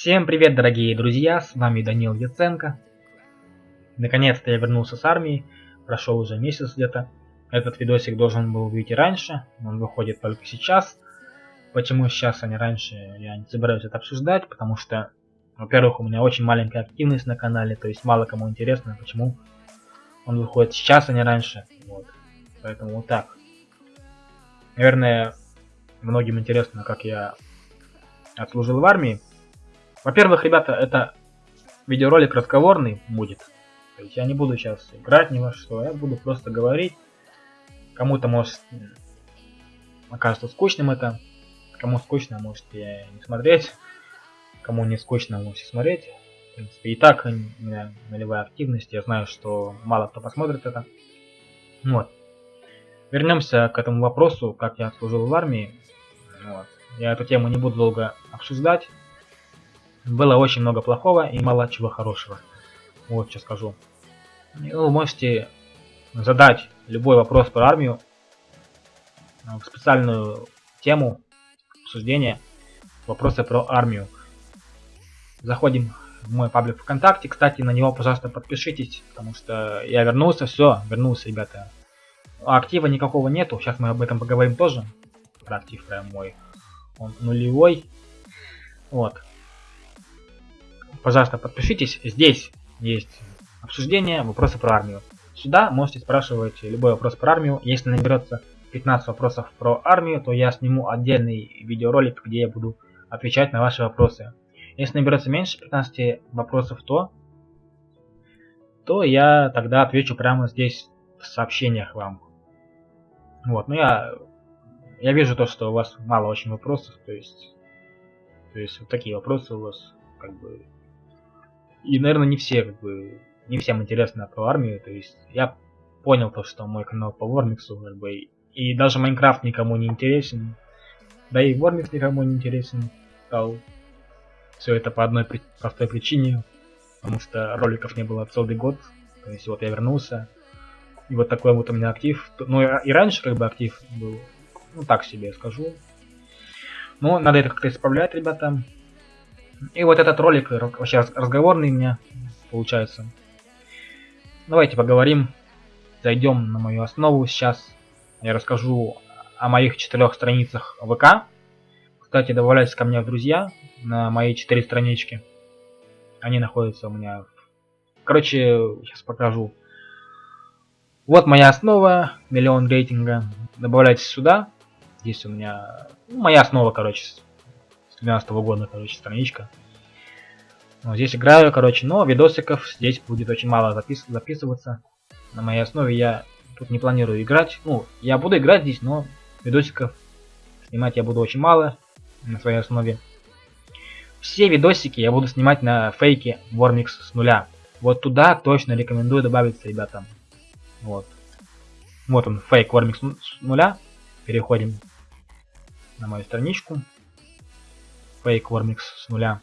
Всем привет, дорогие друзья, с вами Данил Яценко. Наконец-то я вернулся с армии, прошел уже месяц где-то. Этот видосик должен был выйти раньше, он выходит только сейчас. Почему сейчас, а не раньше, я не собираюсь это обсуждать, потому что, во-первых, у меня очень маленькая активность на канале, то есть мало кому интересно, почему он выходит сейчас, а не раньше. Вот. Поэтому вот так. Наверное, многим интересно, как я отслужил в армии. Во-первых, ребята, это видеоролик разговорный будет. То есть я не буду сейчас играть ни во что, я буду просто говорить. Кому-то может окажется скучным это. Кому скучно, можете не смотреть. Кому не скучно, можете смотреть. В принципе, и так у меня нулевая активность. Я знаю, что мало кто посмотрит это. Вот. Вернемся к этому вопросу, как я служил в армии. Вот. Я эту тему не буду долго обсуждать. Было очень много плохого и мало чего хорошего. Вот что скажу. Вы можете задать любой вопрос про армию в специальную тему обсуждения вопросы про армию. Заходим в мой паблик ВКонтакте. Кстати, на него, пожалуйста, подпишитесь, потому что я вернулся, все, вернулся, ребята. А актива никакого нету, сейчас мы об этом поговорим тоже. Про актив прям мой. Он нулевой. Вот. Пожалуйста, подпишитесь. Здесь есть обсуждение, вопросы про армию. Сюда можете спрашивать любой вопрос про армию. Если наберется 15 вопросов про армию, то я сниму отдельный видеоролик, где я буду отвечать на ваши вопросы. Если наберется меньше 15 вопросов, то, то я тогда отвечу прямо здесь в сообщениях вам. Вот, ну я, я вижу то, что у вас мало очень вопросов, то есть, то есть вот такие вопросы у вас, как бы, и, наверное, не все, как бы, не всем интересно про армию, то есть, я понял то, что мой канал по Вормиксу, как бы, и даже Майнкрафт никому не интересен, да и Вормикс никому не интересен стал. Все это по одной при простой причине, потому что роликов не было целый год, то есть вот я вернулся, и вот такой вот у меня актив. Ну и раньше как бы актив был, ну так себе скажу. Но надо это как-то исправлять, ребята. И вот этот ролик вообще разговорный у меня получается. Давайте поговорим. Зайдем на мою основу сейчас. Я расскажу о моих четырех страницах ВК. Кстати, добавляйтесь ко мне в друзья на мои четыре странички. Они находятся у меня. Короче, сейчас покажу. Вот моя основа, миллион рейтинга. Добавляйтесь сюда. Здесь у меня ну, моя основа, короче, 2012 года, короче, страничка. Вот здесь играю, короче, но видосиков здесь будет очень мало запис записываться. На моей основе я тут не планирую играть. Ну, я буду играть здесь, но видосиков снимать я буду очень мало на своей основе. Все видосики я буду снимать на фейке Warmix с нуля. Вот туда точно рекомендую добавиться, ребятам. Вот. Вот он, фейк Вормикс с нуля. Переходим на мою страничку. Фейк Вормикс с нуля.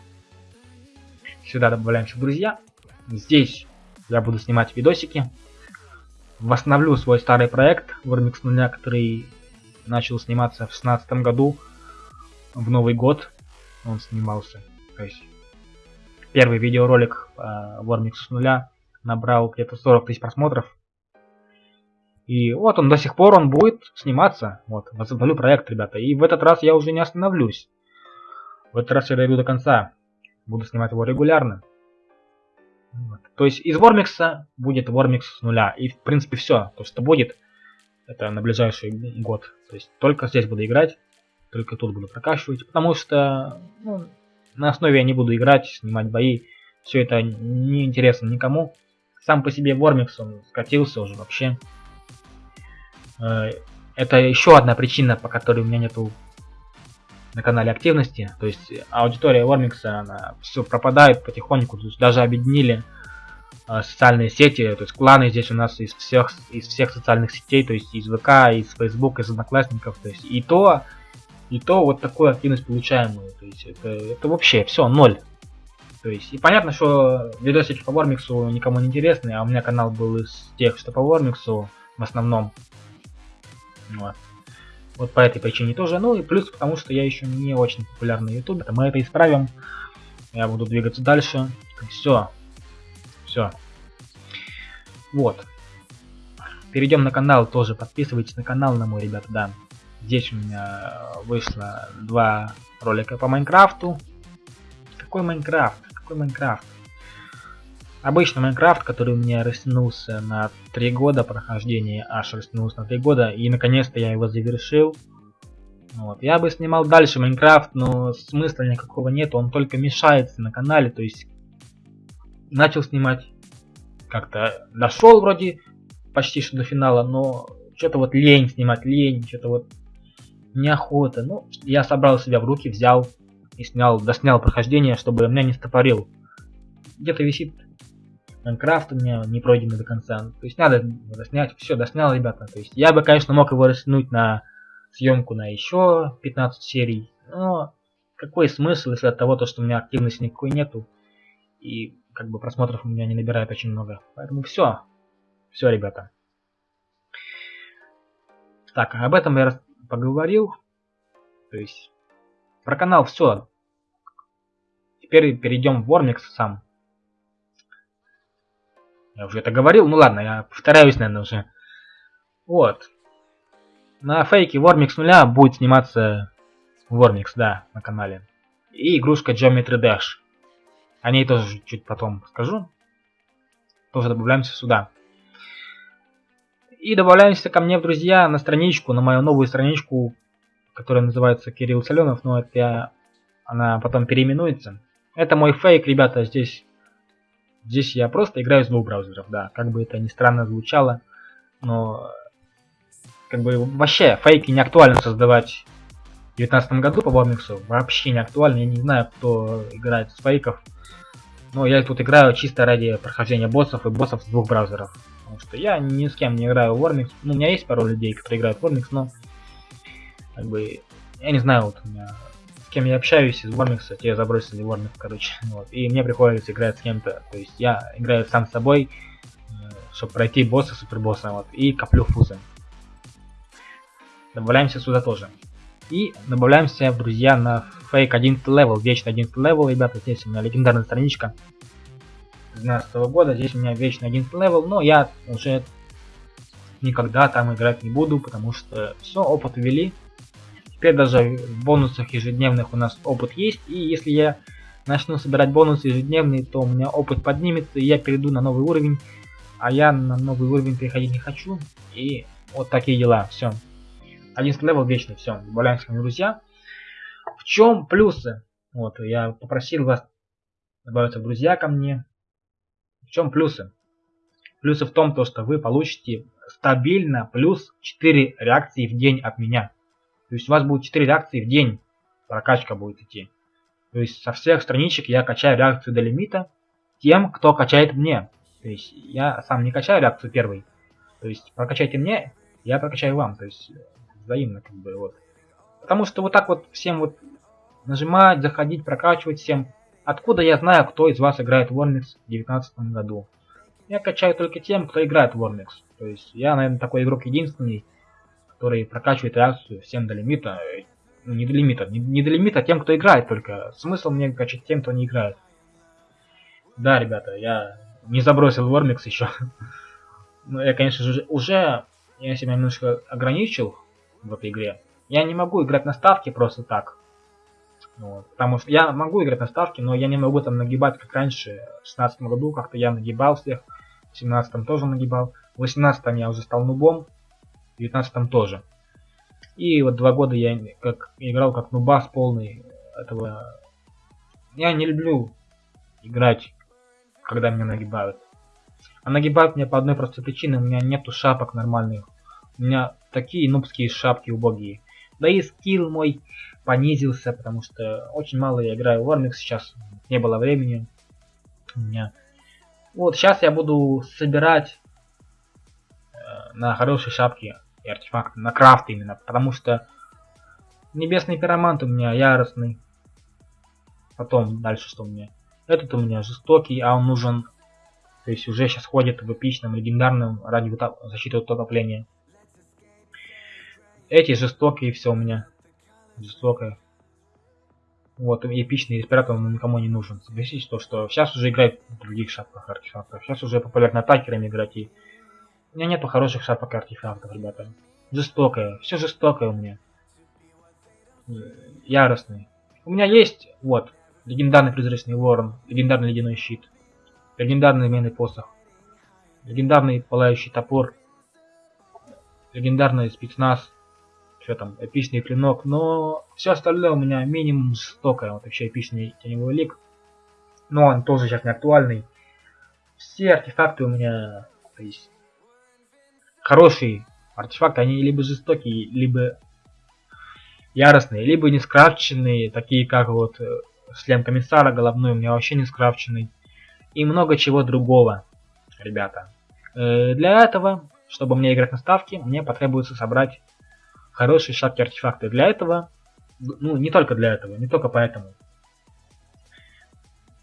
Сюда добавляемся в друзья. Здесь я буду снимать видосики. Восстановлю свой старый проект Вормикс нуля, который начал сниматься в 2016 году. В Новый год он снимался. То есть первый видеоролик Вормиксу с нуля набрал где-то 40 тысяч просмотров. И вот он до сих пор он будет сниматься. Вот, возобновлю проект, ребята. И в этот раз я уже не остановлюсь. В этот раз я дойду до конца. Буду снимать его регулярно. Вот. То есть из Вормикса будет Вормикс с нуля. И в принципе все. То, что будет, это на ближайший год. То есть только здесь буду играть. Только тут буду прокачивать. Потому что ну, на основе я не буду играть, снимать бои. Все это не интересно никому. Сам по себе Вормикс он скатился уже вообще. Э, это еще одна причина, по которой у меня нету на канале активности. То есть аудитория Вормикса, она все пропадает потихоньку. То есть даже объединили э, социальные сети, то есть кланы здесь у нас из всех из всех социальных сетей, то есть из ВК, из Facebook, из Одноклассников, то есть и то, и то вот такую активность получаемую. То есть это, это вообще все ноль. То есть и понятно, что видосики по Вормиксу никому не интересны, а у меня канал был из тех, что по Вормиксу в основном. Вот. Вот по этой причине тоже. Ну и плюс потому, что я еще не очень популярный на ютубе. Мы это исправим. Я буду двигаться дальше. Все. Все. Вот. Перейдем на канал тоже. Подписывайтесь на канал на мой, ребята, да. Здесь у меня вышло два ролика по Майнкрафту. Какой Майнкрафт? Какой Майнкрафт? Обычный Майнкрафт, который у меня растянулся на 3 года прохождения, аж растянулся на 3 года, и наконец-то я его завершил. Вот. Я бы снимал дальше Майнкрафт, но смысла никакого нет, он только мешается на канале, то есть начал снимать, как-то дошел вроде почти что до финала, но что-то вот лень снимать, лень, что-то вот неохота. Ну, я собрал себя в руки, взял и снял, доснял прохождение, чтобы меня не стопорил. Где-то висит Майнкрафт у меня не пройденный до конца. То есть надо доснять. Все, доснял, ребята. То есть я бы, конечно, мог его растянуть на съемку на еще 15 серий. Но какой смысл, если от того, то, что у меня активности никакой нету. И как бы просмотров у меня не набирает очень много. Поэтому все. Все, ребята. Так, об этом я поговорил. То есть про канал все. Теперь перейдем в Warmix сам. Я уже это говорил, ну ладно, я повторяюсь, наверное, уже. Вот. На фейке Warmix нуля будет сниматься Warmix, да, на канале. И игрушка Geometry Dash. О ней тоже чуть потом скажу. Тоже добавляемся сюда. И добавляемся ко мне в друзья на страничку, на мою новую страничку, которая называется Кирилл Соленов, но это она потом переименуется. Это мой фейк, ребята, здесь Здесь я просто играю с двух браузеров, да, как бы это ни странно звучало, но как бы вообще фейки не актуально создавать в 2019 году по Бомиксу, вообще не актуально, я не знаю, кто играет с фейков, но я тут играю чисто ради прохождения боссов и боссов с двух браузеров, потому что я ни с кем не играю в Warmix, ну у меня есть пару людей, которые играют в Warmix, но как бы я не знаю, вот у меня кем я общаюсь из Вормикса, те забросили Вормик, короче. Вот. И мне приходится играть с кем-то. То есть я играю сам с собой, э, чтобы пройти босса, супербосса, вот, и коплю фузы. Добавляемся сюда тоже. И добавляемся друзья на фейк 11 level, вечный 11 level, ребята, здесь у меня легендарная страничка 12 -го года, здесь у меня вечный 11 level, но я уже никогда там играть не буду, потому что все, опыт ввели, Теперь даже в бонусах ежедневных у нас опыт есть. И если я начну собирать бонусы ежедневные, то у меня опыт поднимется, и я перейду на новый уровень. А я на новый уровень переходить не хочу. И вот такие дела. Все. 11 level вечный. Все. Добавляемся, друзья. В чем плюсы? Вот, я попросил вас добавиться в друзья ко мне. В чем плюсы? Плюсы в том, то, что вы получите стабильно плюс 4 реакции в день от меня. То есть у вас будет 4 реакции в день. Прокачка будет идти. То есть со всех страничек я качаю реакцию до лимита тем, кто качает мне. То есть я сам не качаю реакцию первой. То есть прокачайте мне, я прокачаю вам. То есть взаимно как бы вот. Потому что вот так вот всем вот нажимать, заходить, прокачивать всем. Откуда я знаю, кто из вас играет в Warmix в 2019 году? Я качаю только тем, кто играет в Warmix. То есть я, наверное, такой игрок единственный, который прокачивает реакцию всем до лимита. Ну, не до лимита, не, не до лимита тем, кто играет только. Смысл мне качать тем, кто не играет. Да, ребята, я не забросил Вормикс еще. Но я, конечно же, уже я себя немножко ограничил в этой игре. Я не могу играть на ставке просто так. Вот. Потому что я могу играть на ставке, но я не могу там нагибать, как раньше, в 16 году как-то я нагибал всех, в 17 тоже нагибал, в 18 я уже стал нубом, в 19 тоже. И вот два года я как играл как нубас полный этого. Я не люблю играть, когда меня нагибают. А нагибают меня по одной простой причине, у меня нету шапок нормальных. У меня такие нубские шапки убогие. Да и скилл мой понизился, потому что очень мало я играю в Warmix сейчас. Не было времени у меня. Вот сейчас я буду собирать э, на хорошие шапки и артефакт на крафт именно, потому что небесный пиромант у меня яростный. Потом дальше что у меня? Этот у меня жестокий, а он нужен, то есть уже сейчас ходит в эпичном, легендарном ради защиты от утопления. Эти жестокие все у меня. Жестокое. Вот, эпичный респиратор он никому не нужен. Согласитесь, то, что сейчас уже играют в других шапках артефактов. Сейчас уже популярно атакерами играть. И... У меня нету хороших шапок артефактов, ребята. Жестокое. Все жестокое у меня. Яростный. У меня есть, вот, легендарный призрачный ворон, легендарный ледяной щит, легендарный змеиный посох, легендарный пылающий топор, легендарный спецназ, что там, эпичный клинок, но все остальное у меня минимум жестокое, вот вообще эпичный теневой лик, но он тоже сейчас не актуальный. Все артефакты у меня, то есть, хорошие артефакты, они либо жестокие, либо яростные, либо не скрафченные, такие как вот э, шлем комиссара головной у меня вообще не скрафченный. И много чего другого, ребята. Э, для этого, чтобы мне играть на ставке, мне потребуется собрать хорошие шапки артефакты. Для этого, ну не только для этого, не только поэтому.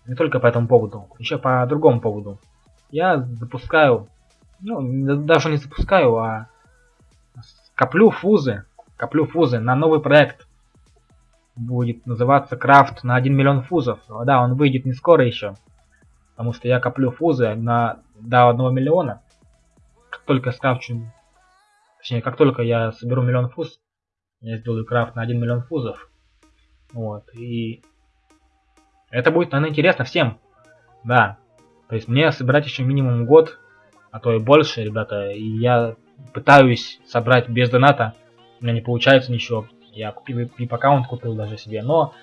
Не только по этому поводу, еще по другому поводу. Я запускаю, ну даже не запускаю, а коплю фузы коплю фузы на новый проект. Будет называться крафт на 1 миллион фузов. Да, он выйдет не скоро еще. Потому что я коплю фузы на до 1 миллиона. Как только скрафчу... Точнее, как только я соберу миллион фуз, я сделаю крафт на 1 миллион фузов. Вот, и... Это будет, наверное, интересно всем. Да. То есть мне собирать еще минимум год, а то и больше, ребята. И я пытаюсь собрать без доната у меня не получается ничего. Я купил VIP аккаунт, купил даже себе, но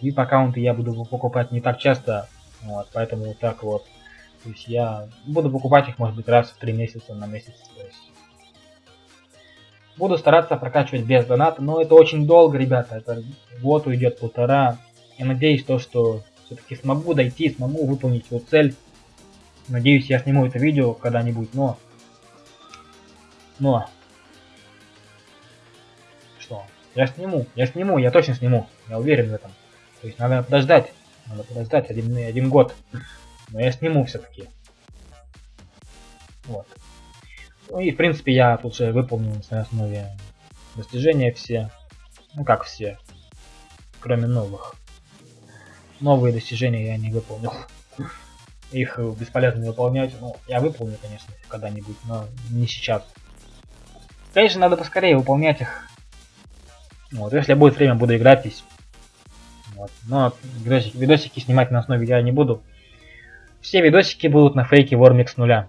VIP аккаунты я буду покупать не так часто, вот, поэтому вот так вот. То есть я буду покупать их, может быть, раз в три месяца на месяц. То есть буду стараться прокачивать без доната, но это очень долго, ребята, это год уйдет, полтора. Я надеюсь, то, что все-таки смогу дойти, смогу выполнить свою цель. Надеюсь, я сниму это видео когда-нибудь, но... Но что я сниму, я сниму, я точно сниму, я уверен в этом. То есть надо подождать, надо подождать один, один год, но я сниму все-таки. Вот. Ну и в принципе я тут же выполнил на основе достижения все, ну как все, кроме новых. Новые достижения я не выполнил. Их бесполезно выполнять. Ну, я выполню, конечно, когда-нибудь, но не сейчас. Конечно, надо поскорее выполнять их, вот, если будет время, буду играть здесь. Вот. Но видосики, видосики снимать на основе я не буду. Все видосики будут на фейке Warmix нуля.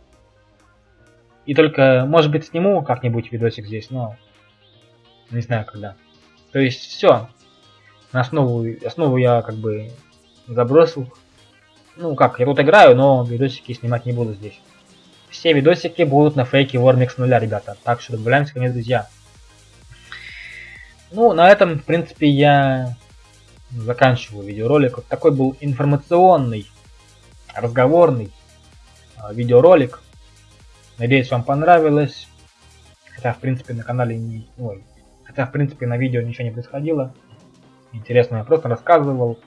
И только, может быть, сниму как-нибудь видосик здесь, но не знаю когда. То есть все. На основу, основу я как бы забросил. Ну как, я тут играю, но видосики снимать не буду здесь. Все видосики будут на фейке Warmix нуля, ребята. Так что добавляемся ко мне, друзья. Ну, на этом, в принципе, я заканчиваю видеоролик. Вот такой был информационный, разговорный э, видеоролик. Надеюсь, вам понравилось. Хотя, в принципе, на канале не... Ой, хотя, в принципе, на видео ничего не происходило. Интересно, я просто рассказывал.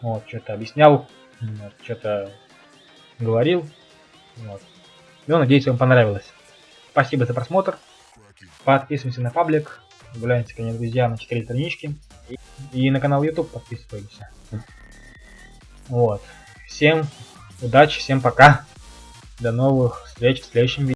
Вот, что-то объяснял. Что-то говорил. Вот. Ну, надеюсь, вам понравилось. Спасибо за просмотр. Подписываемся на паблик. Добавляемся, конечно, друзья, на 4 странички. И, и на канал YouTube подписываемся. Вот. Всем удачи, всем пока. До новых встреч в следующем видео.